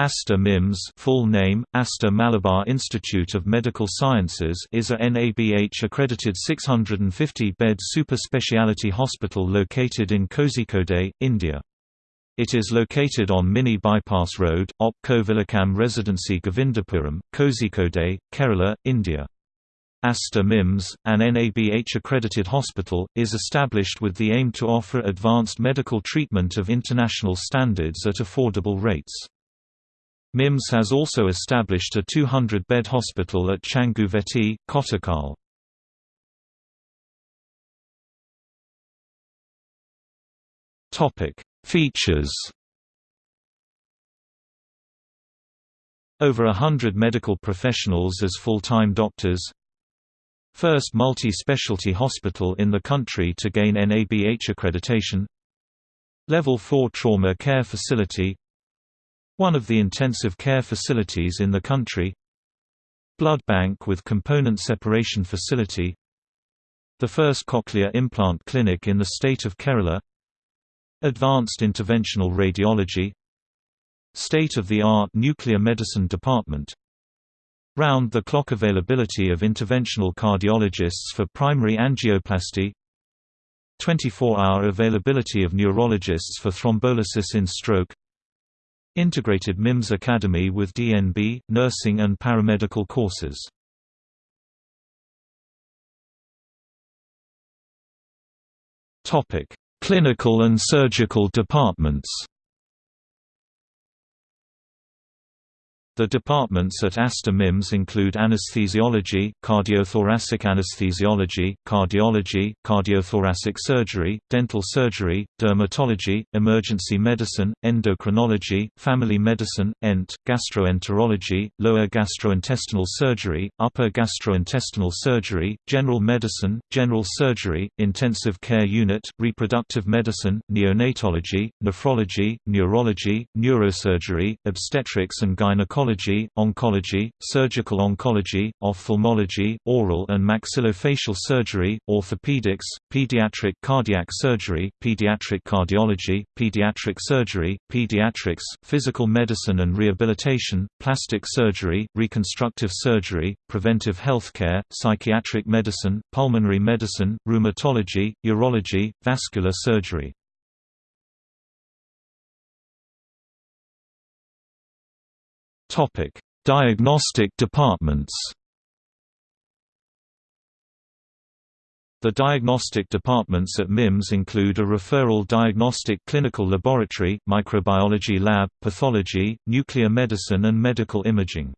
Aster MIMS full name, Aster Malabar Institute of Medical Sciences is a NABH-accredited 650-bed super speciality hospital located in Kozhikode, India. It is located on Mini Bypass Road, OP Kovilakam Residency Govindapuram, Kozhikode, Kerala, India. Aster MIMS, an NABH-accredited hospital, is established with the aim to offer advanced medical treatment of international standards at affordable rates. MIMS has also established a 200-bed hospital at Changuveti, Kottakkal. Features. Over a hundred medical professionals as full-time doctors. First multi-specialty hospital in the country to gain NABH accreditation. Level 4 trauma care facility one of the intensive care facilities in the country. Blood bank with component separation facility. The first cochlear implant clinic in the state of Kerala. Advanced interventional radiology. State-of-the-art nuclear medicine department. Round-the-clock availability of interventional cardiologists for primary angioplasty. 24-hour availability of neurologists for thrombolysis in stroke Integrated MIMS Academy with DNB, nursing and paramedical courses. Clinical and surgical departments The departments at Aster MIMS include anesthesiology, cardiothoracic anesthesiology, cardiology, cardiothoracic surgery, dental surgery, dermatology, emergency medicine, endocrinology, family medicine, ENT, gastroenterology, lower gastrointestinal surgery, upper gastrointestinal surgery, general medicine, general surgery, intensive care unit, reproductive medicine, neonatology, nephrology, neurology, neurosurgery, obstetrics and gynecology oncology, oncology, surgical oncology, ophthalmology, oral and maxillofacial surgery, orthopedics, pediatric cardiac surgery, pediatric cardiology, pediatric surgery, pediatrics, physical medicine and rehabilitation, plastic surgery, reconstructive surgery, preventive healthcare, psychiatric medicine, pulmonary medicine, rheumatology, urology, vascular surgery. Topic: Diagnostic departments. The diagnostic departments at MIMS include a referral diagnostic clinical laboratory, microbiology lab, pathology, nuclear medicine and medical imaging.